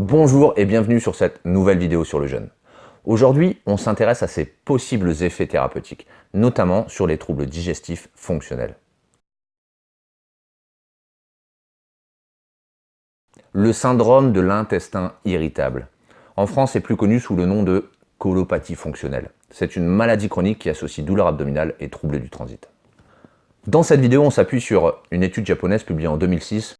Bonjour et bienvenue sur cette nouvelle vidéo sur le jeûne. Aujourd'hui, on s'intéresse à ses possibles effets thérapeutiques, notamment sur les troubles digestifs fonctionnels. Le syndrome de l'intestin irritable. En France, c'est plus connu sous le nom de colopathie fonctionnelle. C'est une maladie chronique qui associe douleur abdominale et troubles du transit. Dans cette vidéo, on s'appuie sur une étude japonaise publiée en 2006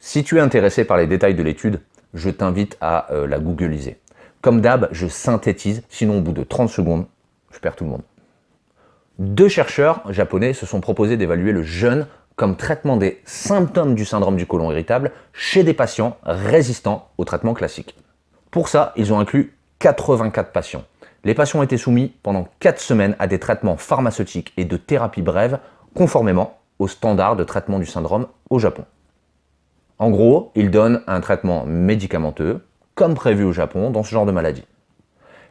Si tu es intéressé par les détails de l'étude, je t'invite à euh, la googliser. Comme d'hab, je synthétise, sinon au bout de 30 secondes, je perds tout le monde. Deux chercheurs japonais se sont proposés d'évaluer le jeûne comme traitement des symptômes du syndrome du côlon irritable chez des patients résistants au traitement classique. Pour ça, ils ont inclus 84 patients. Les patients étaient soumis pendant 4 semaines à des traitements pharmaceutiques et de thérapie brève conformément aux standards de traitement du syndrome au Japon. En gros, ils donnent un traitement médicamenteux, comme prévu au Japon dans ce genre de maladie.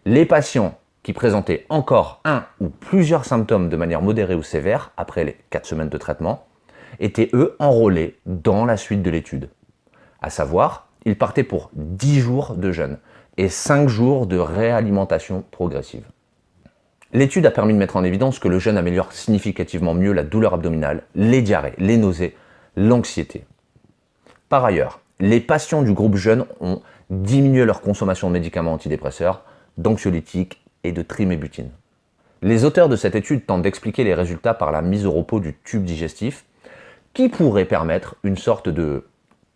Les patients qui présentaient encore un ou plusieurs symptômes de manière modérée ou sévère après les 4 semaines de traitement étaient eux enrôlés dans la suite de l'étude. À savoir, ils partaient pour 10 jours de jeûne et 5 jours de réalimentation progressive. L'étude a permis de mettre en évidence que le jeûne améliore significativement mieux la douleur abdominale, les diarrhées, les nausées, l'anxiété. Par ailleurs, les patients du groupe jeune ont diminué leur consommation de médicaments antidépresseurs, d'anxiolytiques et de trimébutine. Les auteurs de cette étude tentent d'expliquer les résultats par la mise au repos du tube digestif, qui pourrait permettre une sorte de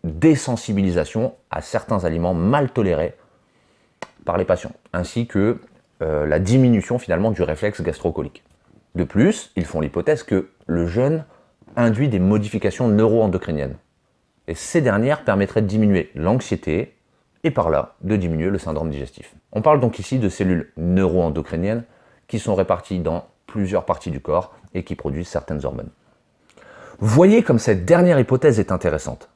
désensibilisation à certains aliments mal tolérés par les patients, ainsi que euh, la diminution finalement du réflexe gastrocolique. De plus, ils font l'hypothèse que le jeûne induit des modifications neuroendocriniennes, et ces dernières permettraient de diminuer l'anxiété et par là de diminuer le syndrome digestif. On parle donc ici de cellules neuroendocriniennes qui sont réparties dans plusieurs parties du corps et qui produisent certaines hormones. Voyez comme cette dernière hypothèse est intéressante.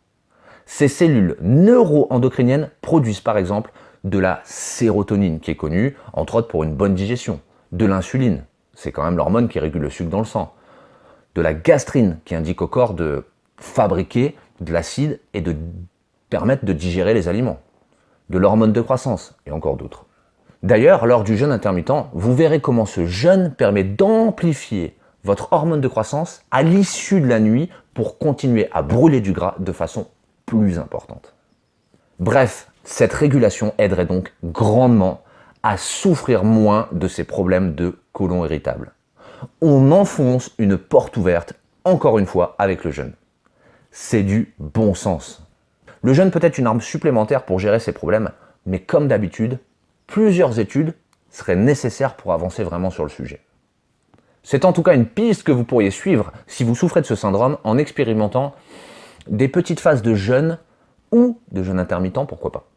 Ces cellules neuroendocriniennes produisent par exemple de la sérotonine qui est connue entre autres pour une bonne digestion, de l'insuline, c'est quand même l'hormone qui régule le sucre dans le sang, de la gastrine qui indique au corps de fabriquer de l'acide et de permettre de digérer les aliments, de l'hormone de croissance et encore d'autres. D'ailleurs, lors du jeûne intermittent, vous verrez comment ce jeûne permet d'amplifier votre hormone de croissance à l'issue de la nuit pour continuer à brûler du gras de façon plus importante. Bref, cette régulation aiderait donc grandement à souffrir moins de ces problèmes de côlon irritable. On enfonce une porte ouverte, encore une fois, avec le jeûne c'est du bon sens. Le jeûne peut être une arme supplémentaire pour gérer ces problèmes, mais comme d'habitude, plusieurs études seraient nécessaires pour avancer vraiment sur le sujet. C'est en tout cas une piste que vous pourriez suivre si vous souffrez de ce syndrome en expérimentant des petites phases de jeûne ou de jeûne intermittent, pourquoi pas.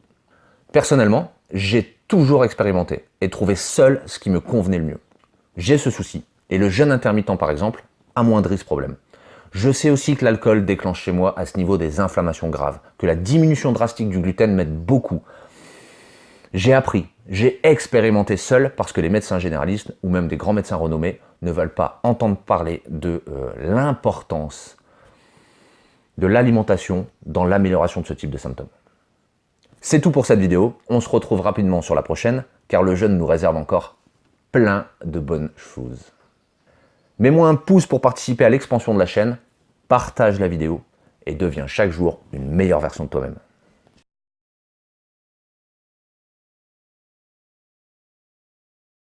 Personnellement, j'ai toujours expérimenté et trouvé seul ce qui me convenait le mieux. J'ai ce souci, et le jeûne intermittent par exemple amoindrit ce problème. Je sais aussi que l'alcool déclenche chez moi à ce niveau des inflammations graves, que la diminution drastique du gluten m'aide beaucoup. J'ai appris, j'ai expérimenté seul parce que les médecins généralistes ou même des grands médecins renommés ne veulent pas entendre parler de euh, l'importance de l'alimentation dans l'amélioration de ce type de symptômes. C'est tout pour cette vidéo, on se retrouve rapidement sur la prochaine car le jeûne nous réserve encore plein de bonnes choses. Mets-moi un pouce pour participer à l'expansion de la chaîne, partage la vidéo et deviens chaque jour une meilleure version de toi-même.